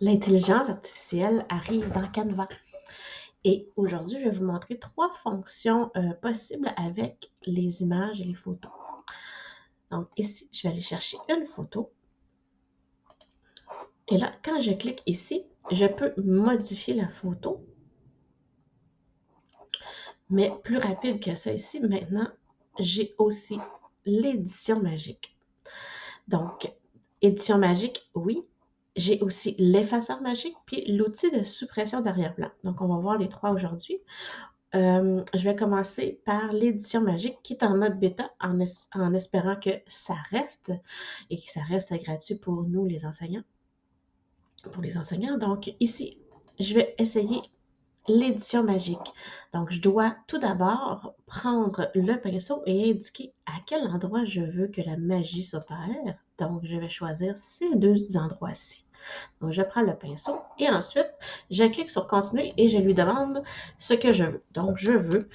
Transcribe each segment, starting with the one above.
L'intelligence artificielle arrive dans Canva. Et aujourd'hui, je vais vous montrer trois fonctions euh, possibles avec les images et les photos. Donc ici, je vais aller chercher une photo. Et là, quand je clique ici, je peux modifier la photo. Mais plus rapide que ça ici, maintenant, j'ai aussi l'édition magique. Donc, édition magique, oui, j'ai aussi l'effaceur magique, puis l'outil de suppression d'arrière-plan. Donc, on va voir les trois aujourd'hui. Euh, je vais commencer par l'édition magique qui est en mode bêta en, en, espérant que ça reste et que ça reste gratuit pour nous les enseignants. Pour les enseignants. Donc ici, je vais essayer l'édition magique. Donc je dois tout d'abord prendre le pinceau et indiquer à quel endroit je veux que la magie s'opère. Donc je vais choisir ces deux endroits-ci. Donc, je prends le pinceau et ensuite, je clique sur Continuer et je lui demande ce que je veux. Donc, je veux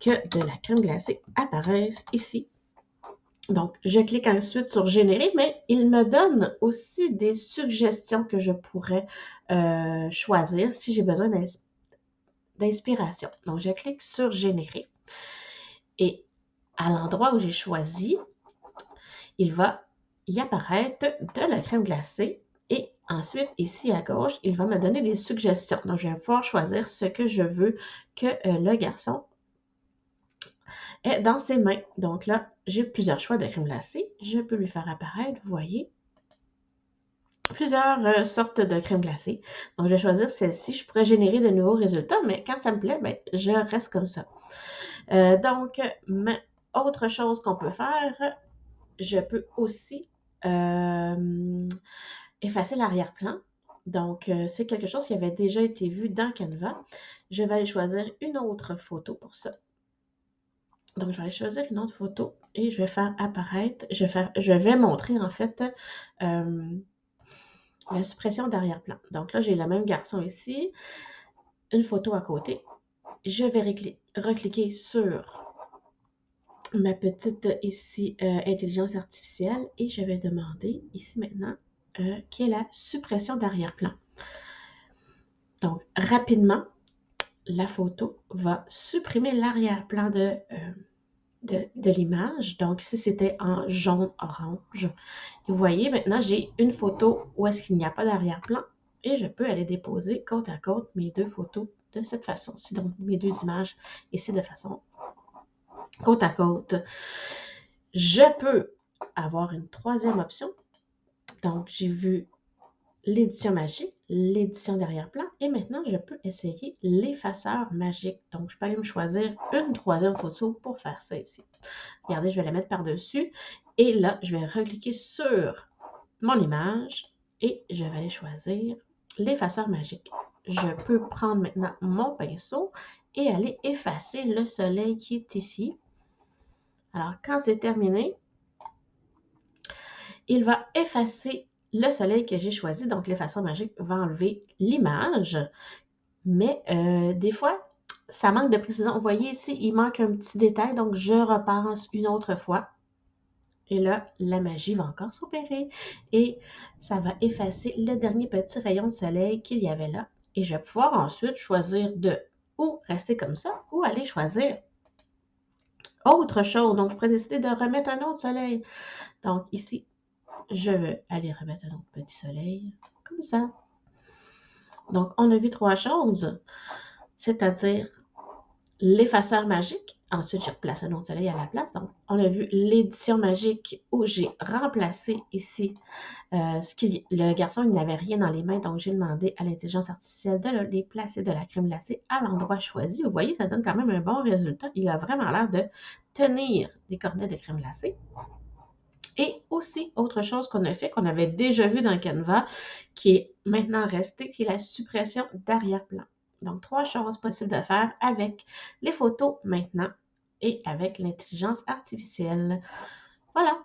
que de la crème glacée apparaisse ici. Donc, je clique ensuite sur Générer, mais il me donne aussi des suggestions que je pourrais euh, choisir si j'ai besoin d'inspiration. Donc, je clique sur Générer. Et à l'endroit où j'ai choisi, il va y apparaître de la crème glacée et ensuite, ici à gauche, il va me donner des suggestions. Donc, je vais pouvoir choisir ce que je veux que euh, le garçon ait dans ses mains. Donc là, j'ai plusieurs choix de crème glacée. Je peux lui faire apparaître, vous voyez, plusieurs euh, sortes de crème glacée. Donc, je vais choisir celle-ci. Je pourrais générer de nouveaux résultats, mais quand ça me plaît, ben, je reste comme ça. Euh, donc, autre chose qu'on peut faire, je peux aussi effacer l'arrière-plan. Donc, euh, c'est quelque chose qui avait déjà été vu dans Canva. Je vais aller choisir une autre photo pour ça. Donc, je vais aller choisir une autre photo et je vais faire apparaître, je vais, montrer en fait euh, la suppression d'arrière-plan. Donc là, j'ai le même garçon ici, une photo à côté. Je vais recliquer sur ma petite ici euh, intelligence artificielle et je vais demander ici maintenant euh, qui est la suppression d'arrière-plan. Donc, rapidement, la photo va supprimer l'arrière-plan de, euh, de, l'image. Donc, si c'était en jaune-orange, vous voyez, maintenant, j'ai une photo où est-ce qu'il n'y a pas d'arrière-plan et je peux aller déposer côte à côte mes deux photos de cette façon-ci. Donc, mes deux images ici de façon côte à côte. Je peux avoir une troisième option donc, j'ai vu l'édition magique, l'édition derrière-plan, et maintenant, je peux essayer l'effaceur magique. Donc, je peux aller me choisir une troisième photo pour faire ça ici. Regardez, je vais la mettre par-dessus, et là, je vais recliquer sur mon image, et je vais aller choisir l'effaceur magique. Je peux prendre maintenant mon pinceau et aller effacer le soleil qui est ici. Alors, quand c'est terminé, il va effacer le soleil que j'ai choisi. Donc, l'effaceur magique va enlever l'image. Mais euh, des fois, ça manque de précision. Vous voyez ici, il manque un petit détail. Donc, je repense une autre fois. Et là, la magie va encore s'opérer. Et ça va effacer le dernier petit rayon de soleil qu'il y avait là. Et je vais pouvoir ensuite choisir de ou rester comme ça ou aller choisir autre chose. Donc, je pourrais décider de remettre un autre soleil. Donc, ici, je vais aller remettre un autre petit soleil, comme ça. Donc, on a vu trois choses, c'est-à-dire l'effaceur magique. Ensuite, je replace un autre soleil à la place. Donc, on a vu l'édition magique où j'ai remplacé ici euh, ce le garçon, il n'avait rien dans les mains. Donc, j'ai demandé à l'intelligence artificielle de les placer de la crème glacée à l'endroit choisi. Vous voyez, ça donne quand même un bon résultat. Il a vraiment l'air de tenir des cornets de crème glacée. Et aussi, autre chose qu'on a fait, qu'on avait déjà vu dans Canva, qui est maintenant resté, qui est la suppression d'arrière-plan. Donc, trois choses possibles de faire avec les photos maintenant et avec l'intelligence artificielle. Voilà.